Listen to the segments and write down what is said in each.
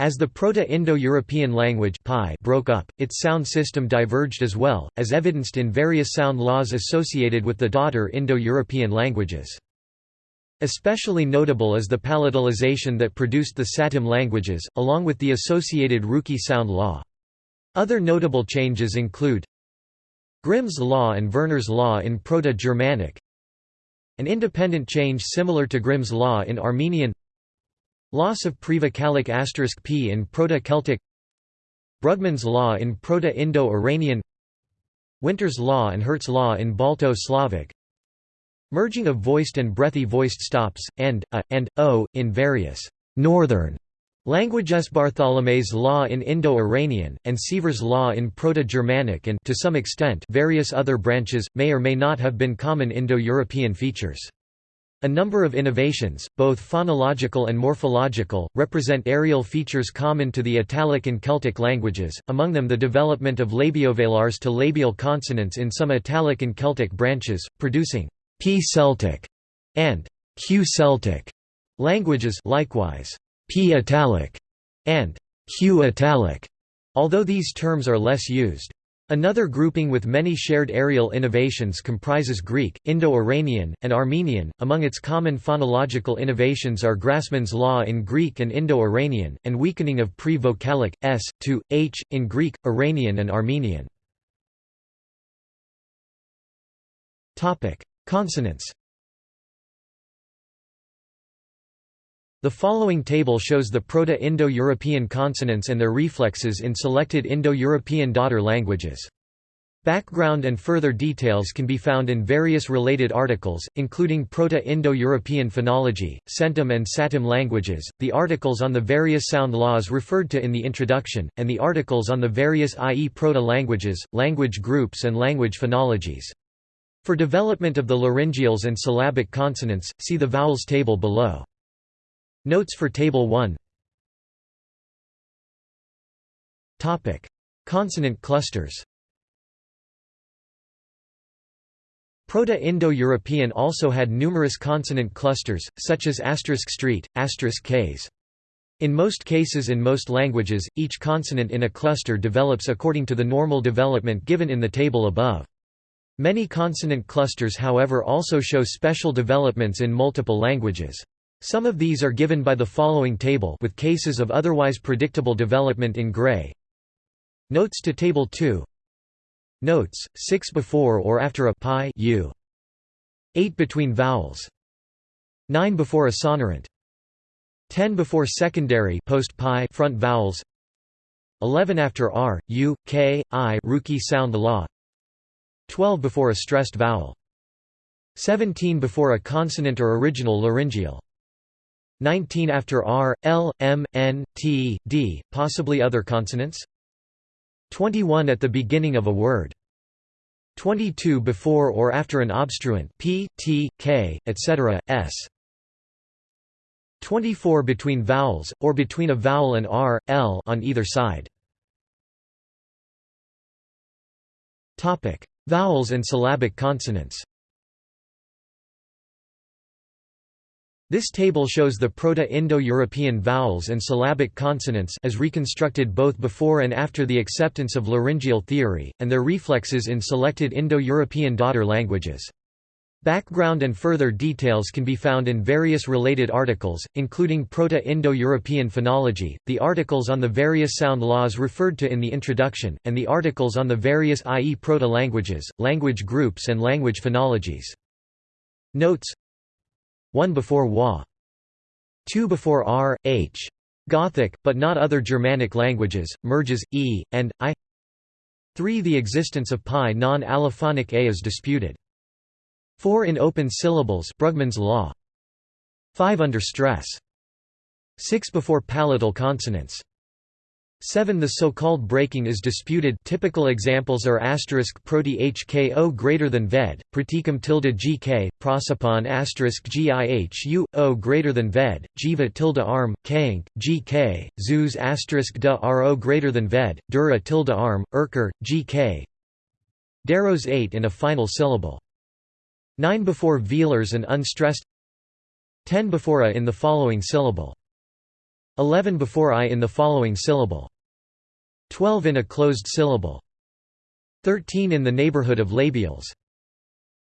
As the Proto-Indo-European language broke up, its sound system diverged as well, as evidenced in various sound laws associated with the daughter Indo-European languages. Especially notable is the palatalization that produced the Satem languages, along with the associated Ruki sound law. Other notable changes include Grimm's law and Verner's law in Proto-Germanic An independent change similar to Grimm's law in Armenian Loss of prevocalic asterisk p in Proto-Celtic. Brugmann's law in Proto-Indo-Iranian. Winter's law and Hirt's law in Balto-Slavic. Merging of voiced and breathy voiced stops, and, a, and, o, in various northern languages. Bartholomae's law in Indo-Iranian, and Sievers' law in Proto-Germanic and to some extent various other branches, may or may not have been common Indo-European features. A number of innovations, both phonological and morphological, represent areal features common to the Italic and Celtic languages, among them the development of labiovelars to labial consonants in some Italic and Celtic branches, producing P-Celtic and Q-Celtic languages likewise P-Italic and Q-Italic, although these terms are less used. Another grouping with many shared areal innovations comprises Greek, Indo-Iranian, and Armenian. Among its common phonological innovations are Grassmann's law in Greek and Indo-Iranian, and weakening of pre-vocalic s to h in Greek, Iranian, and Armenian. Topic: Consonants. The following table shows the Proto-Indo-European consonants and their reflexes in selected Indo-European daughter languages. Background and further details can be found in various related articles, including Proto-Indo-European phonology, Centum and Satem languages, the articles on the various sound laws referred to in the introduction, and the articles on the various IE proto-languages, language groups and language phonologies. For development of the laryngeals and syllabic consonants, see the vowels table below. Notes for Table 1 Consonant clusters Proto-Indo-European also had numerous consonant clusters, such as asterisk street, asterisk case. In most cases in most languages, each consonant in a cluster develops according to the normal development given in the table above. Many consonant clusters however also show special developments in multiple languages. Some of these are given by the following table with cases of otherwise predictable development in gray. Notes to Table 2 Notes, 6 before or after a pi u. 8 between vowels. 9 before a sonorant. 10 before secondary post pi front vowels. 11 after r, u, k, i Ruki sound law. 12 before a stressed vowel. 17 before a consonant or original laryngeal 19 after R, L, M, N, T, D, possibly other consonants? 21 at the beginning of a word. 22 before or after an obstruent P, T, K, etc., S. 24 between vowels, or between a vowel and R, L on either side. Vowels and syllabic consonants This table shows the Proto-Indo-European vowels and syllabic consonants as reconstructed both before and after the acceptance of laryngeal theory, and their reflexes in selected Indo-European daughter languages. Background and further details can be found in various related articles, including Proto-Indo-European phonology, the articles on the various sound laws referred to in the introduction, and the articles on the various IE proto-languages, language groups and language phonologies. Notes 1 before wa. 2 before r, h. Gothic, but not other Germanic languages, merges, e, and i 3 The existence of pi non-allophonic a is disputed. 4 in open syllables Brugmann's law. 5 under stress. 6 before palatal consonants. 7 The so-called breaking is disputed typical examples are asterisk proti hko greater than ved, praticum tilde gk, prosopon asterisk gihu, o greater than ved, jiva tilde arm, kank, gk, zeus asterisk da ro greater than ved, dura tilde arm, erker, gk. Daros 8 in a final syllable. 9 before velars and unstressed 10 before a in the following syllable. 11 before I in the following syllable. 12 in a closed syllable. 13 in the neighborhood of labials.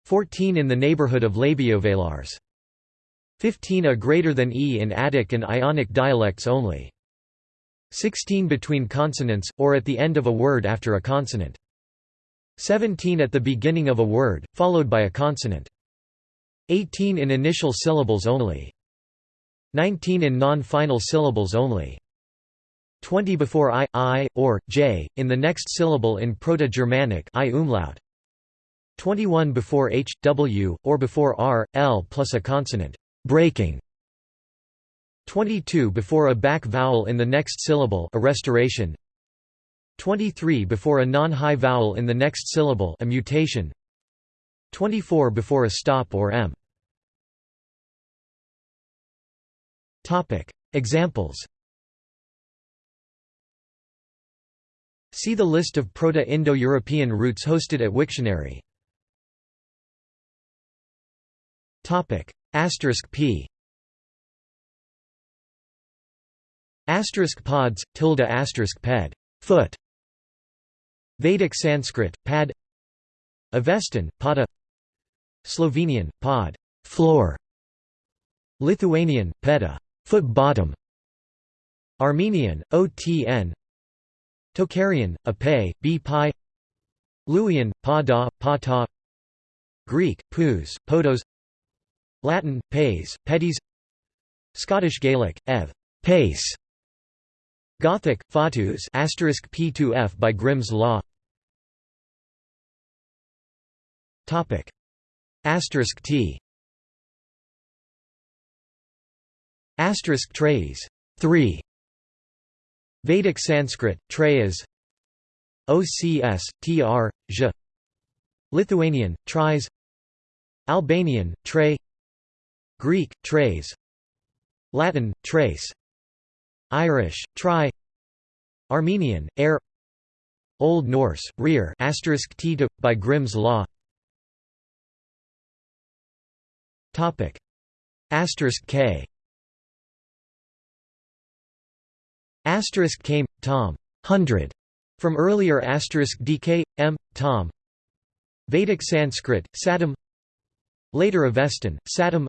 14 in the neighborhood of labiovelars 15 a greater than e in Attic and Ionic dialects only. 16 between consonants, or at the end of a word after a consonant. 17 at the beginning of a word, followed by a consonant. 18 in initial syllables only 19 in non-final syllables only. 20 before i, i, or, j, in the next syllable in Proto-Germanic i 21 before h, w, or before r, l plus a consonant, breaking. 22 before a back vowel in the next syllable a restoration. 23 before a non-high vowel in the next syllable a mutation. 24 before a stop or m Topic. Examples. See the list of Proto-Indo-European roots hosted at Wiktionary. Topic. Asterisk p. Asterisk pods, tilde asterisk ped. Foot. Vedic Sanskrit, pad. Avestan, pada. Slovenian, pod. Floor. Lithuanian, peda foot bottom. Armenian, otn Tocharian, ape, b pi. Luwian, pa da, pa ta Greek, pous, podos. Latin, pays, pedis Scottish Gaelic, ev, pace. Gothic, fatus asterisk p2f by Grimm's Law. Topic. Asterisk t asterisk trays 3 Vedic Sanskrit, Treyas OCS, tr, j. Lithuanian, tries Albanian, tre. Greek, trays Latin, trace Irish, try. Armenian, air. Old Norse, rear. Asterisk t by Grimm's Law. Topic. Asterisk k Asterisk came, Tom, hundred, from earlier asterisk dk, m, Tom. Vedic Sanskrit, Satam. Later Avestan, Satam.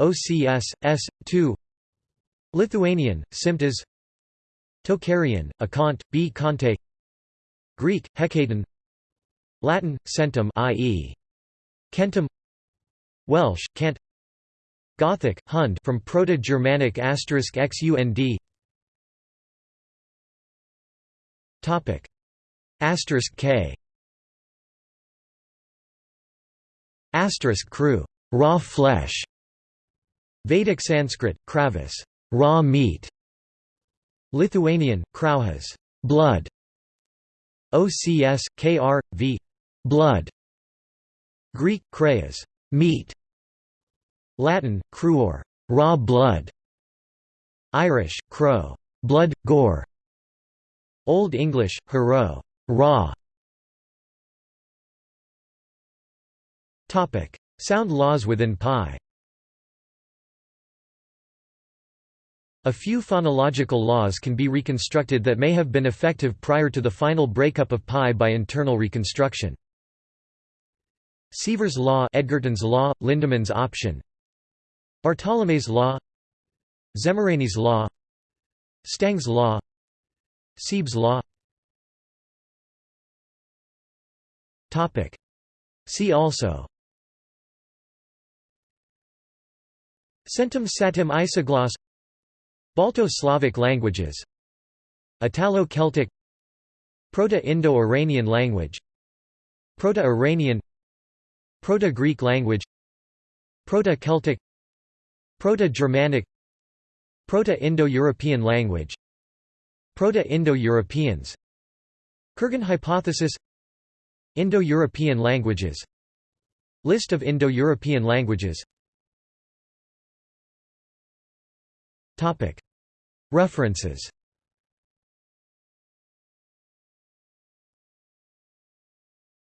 OCS, S, 2. Lithuanian, Simtas. Tocharian, Akant, B. Kante. Greek, Hekaton. Latin, Centum, i.e. Kentum. Welsh, Kant. Gothic, Hund from Proto-Germanic asterisk xund Topic. Asterisk K. Asterisk crew. Raw flesh. Vedic Sanskrit kravis. Raw meat. Lithuanian kraujas blood. OCS KR v. Blood. Greek krayas. Meat. Latin cruor raw blood. Irish crow. Blood gore Old English, hero, raw. Topic: Sound laws within pi. A few phonological laws can be reconstructed that may have been effective prior to the final breakup of pi by internal reconstruction. Sievers' law, Edgerton's law, Lindeman's option. Bartholomae's law, Szemerényi's law, Stang's law, Siebs' law. See also. Centum satem isogloss. Balto-Slavic languages. Italo-Celtic. Proto-Indo-Iranian language. Proto-Iranian. Proto-Greek language. Proto-Celtic. Proto-Germanic. Proto-Indo-European language Proto-Indo-Europeans. Kurgan hypothesis Indo-European languages. List of Indo-European languages. References